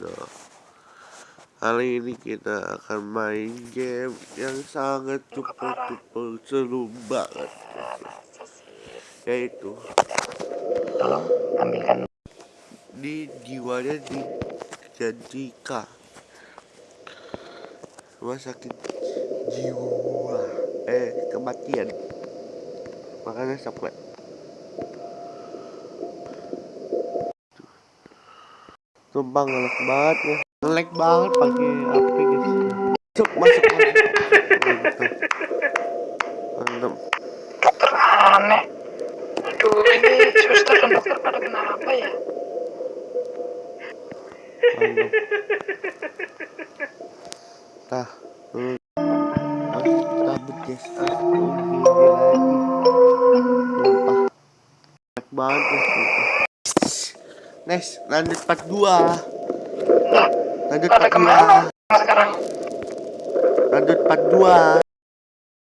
Dino Kali ini kita akan main game yang sangat super super seru banget. Yaitu Tolong ambilkan. Di jiwanya dijanjikan Rumah sakit jiwa. Eh kematian. Makanya sampai Sumpah ngelek banget ya. Ngelek banget pakai HP guys. Masuk masuk. Mantap. Mantap dokter aneh. Aduh, ini suster dan dokter pada kenapa ya? Mantap. Tah dulu Harus cabut guys. Aku gini lagi. Sumpah. Ngelek banget ya sumpah Next lanjut part 2 Lah, Lanjut part ke mana 2 sekarang? Lanjut part 2